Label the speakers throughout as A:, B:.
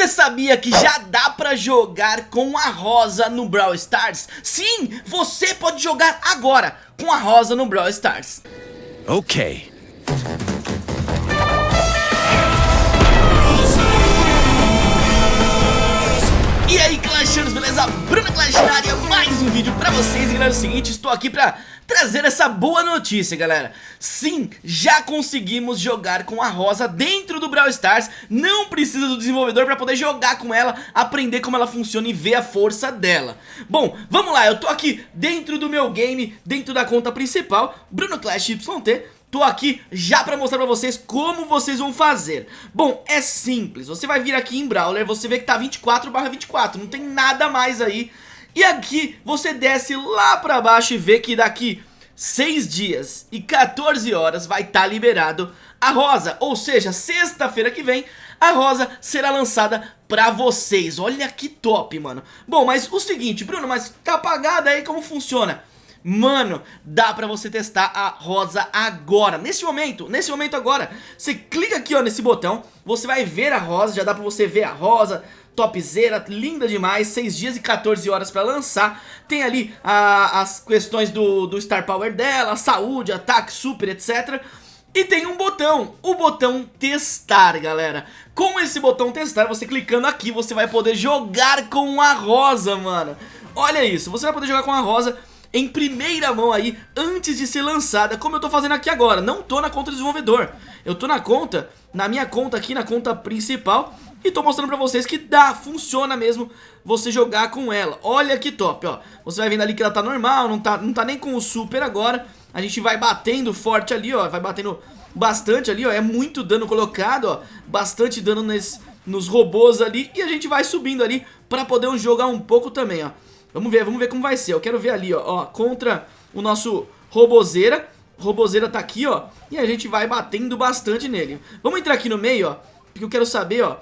A: Você sabia que já dá pra jogar com a Rosa no Brawl Stars? Sim, você pode jogar agora com a Rosa no Brawl Stars.
B: Ok.
A: Clashers, beleza? Bruno Clash na área, mais um vídeo pra vocês. E galera, é o seguinte, estou aqui pra trazer essa boa notícia, galera. Sim, já conseguimos jogar com a Rosa dentro do Brawl Stars. Não precisa do desenvolvedor pra poder jogar com ela Aprender como ela funciona e ver a força dela. Bom, vamos lá, eu tô aqui dentro do meu game, dentro da conta principal Bruno Clash YT Tô aqui já pra mostrar pra vocês como vocês vão fazer. Bom, é simples, você vai vir aqui em Brawler, você vê que tá 24 barra 24, não tem nada mais aí. E aqui você desce lá pra baixo e vê que daqui 6 dias e 14 horas vai estar tá liberado a Rosa. Ou seja, sexta-feira que vem a Rosa será lançada pra vocês. Olha que top, mano. Bom, mas o seguinte, Bruno, mas tá apagada aí, como funciona? Mano, dá pra você testar a rosa agora. Nesse momento, nesse momento agora Você clica aqui ó nesse botão. Você vai ver a rosa, já dá pra você ver a rosa. Topzera, linda demais. 6 dias e 14 horas pra lançar. Tem ali a, as questões do, do Star Power dela Saúde, ataque, super, etc e tem um botão, o botão testar, galera. Com esse botão testar, você clicando aqui, você vai poder jogar com a rosa, mano. Olha isso, você vai poder jogar com a rosa em primeira mão aí antes de ser lançada, como eu tô fazendo aqui agora. Não tô na conta do desenvolvedor, eu tô na conta, na minha conta aqui, na conta principal e tô mostrando pra vocês que dá, funciona mesmo você jogar com ela. Olha que top, ó. Você vai vendo ali que ela tá normal, não tá, não tá nem com o super agora. A gente vai batendo forte ali, ó, vai batendo bastante ali, ó. É muito dano colocado, ó. Bastante dano nesse, nos robôs ali e a gente vai subindo ali pra poder jogar um pouco também, ó. Vamos ver, vamos ver como vai ser. Eu quero ver ali, ó, ó contra o nosso Robozeira. Robozeira tá aqui, ó, e a gente vai batendo bastante nele. Vamos entrar aqui no meio, ó, porque eu quero saber, ó,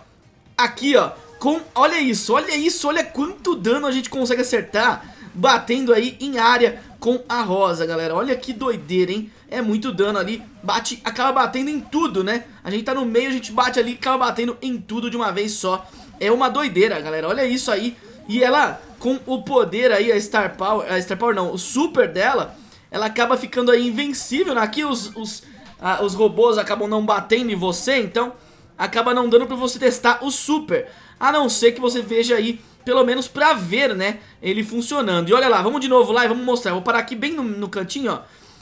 A: aqui, ó, com... Olha isso, olha isso, olha quanto dano a gente consegue acertar batendo aí em área com a rosa, galera. Olha que doideira, hein? É muito dano ali, bate, acaba batendo em tudo, né? A gente tá no meio, a gente bate ali, acaba batendo em tudo de uma vez só. É uma doideira, galera, olha isso aí. E ela com o poder aí, a Star Power, a Star Power não, o super dela, ela acaba ficando aí invencível, né? Aqui os, os, ah, os robôs acabam não batendo em você, então acaba não dando pra você testar o super. A não ser que você veja aí, pelo menos pra ver, né, ele funcionando. E olha lá, vamos de novo lá e vamos mostrar. vou parar aqui bem no, no cantinho, ó,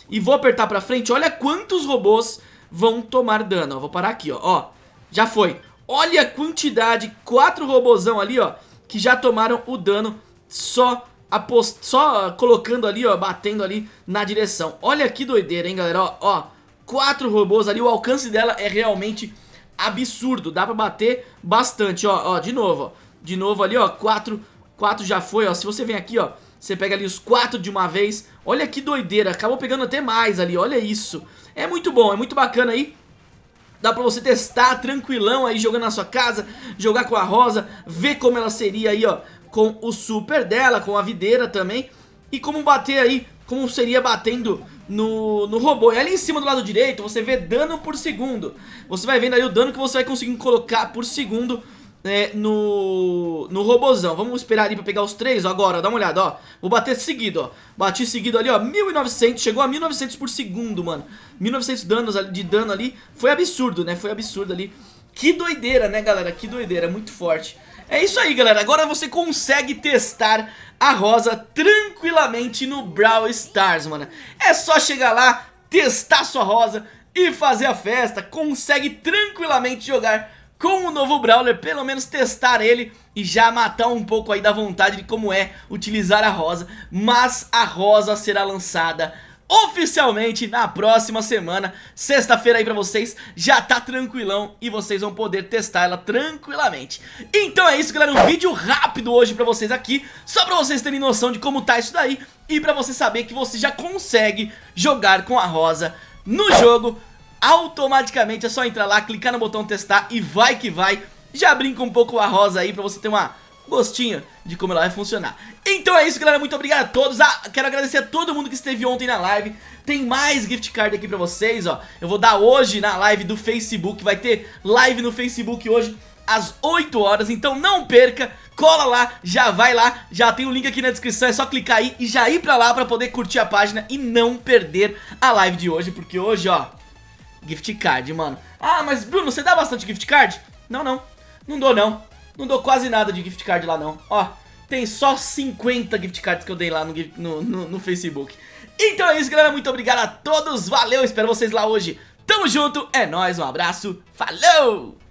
A: e vou apertar pra frente. Olha quantos robôs vão tomar dano, ó. Vou parar aqui, ó, ó, já foi. Olha a quantidade, quatro robôzão ali, ó, que já tomaram o dano só apost... só colocando ali, ó, batendo ali na direção. Olha que doideira, hein, galera, ó, ó, quatro robôs ali, o alcance dela é realmente absurdo, dá pra bater bastante, ó, ó, de novo, ó, de novo ali, ó, quatro, quatro já foi, ó, se você vem aqui, ó, você pega ali os quatro de uma vez, olha que doideira, acabou pegando até mais ali, olha isso, é muito bom, é muito bacana aí, Dá pra você testar tranquilão aí jogando na sua casa, jogar com a Rosa, ver como ela seria aí, ó, com o super dela, com a videira também. E como bater aí, como seria batendo no, no robô. E ali em cima do lado direito você vê dano por segundo. Você vai vendo ali o dano que você vai conseguir colocar por segundo é, no, no robozão Vamos esperar ali pra pegar os três ó, agora, ó, dá uma olhada, ó. Vou bater seguido, ó. Bati seguido ali, ó, 1900, chegou a 1900 por segundo, mano. 1900 danos de dano ali. Foi absurdo, né, foi absurdo ali. Que doideira, né, galera, que doideira, muito forte é isso aí, galera. Agora você consegue testar a Rosa tranquilamente no Brawl Stars, mano. É só chegar lá, testar sua Rosa e fazer a festa. Consegue tranquilamente jogar com o novo Brawler, pelo menos testar ele e já matar um pouco aí da vontade de como é utilizar a Rosa. Mas a Rosa será lançada oficialmente na próxima semana, sexta-feira aí pra vocês, já tá tranquilão e vocês vão poder testar ela tranquilamente. Então é isso galera, um vídeo rápido hoje pra vocês aqui, só pra vocês terem noção de como tá isso daí e pra você saber que você já consegue jogar com a Rosa no jogo. Automaticamente, é só entrar lá, clicar no botão testar e vai que vai, já brinca um pouco a Rosa aí pra você ter uma gostinho de como ela vai funcionar. Então é isso, galera. Muito obrigado a todos. Ah, quero agradecer a todo mundo que esteve ontem na live. Tem mais gift card aqui pra vocês, ó. Eu vou dar hoje na live do Facebook. Vai ter live no Facebook hoje às 8 horas, então não perca, cola lá, já vai lá, já tem o link aqui na descrição, é só clicar aí e já ir pra lá pra poder curtir a página e não perder a live de hoje, porque hoje, ó, gift card, mano. Ah, mas Bruno, você dá bastante gift card? Não, não, não dou não, não dou quase nada de gift card lá não, ó. Tem só 50 gift cards que eu dei lá no, no, no, no Facebook. Então é isso, galera. Muito obrigado a todos. Valeu, espero vocês lá hoje. Tamo junto, é nóis, um abraço, falou!